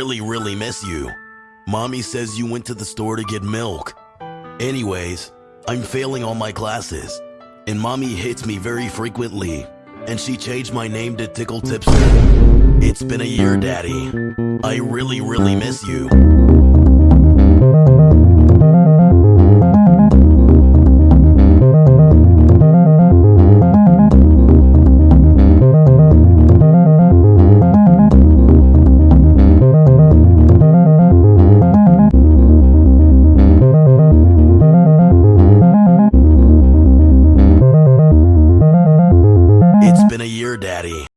really, really miss you. Mommy says you went to the store to get milk. Anyways, I'm failing all my classes, and mommy hits me very frequently, and she changed my name to Tickle Tipster. It's been a year, Daddy. I really, really miss you. Dear Daddy.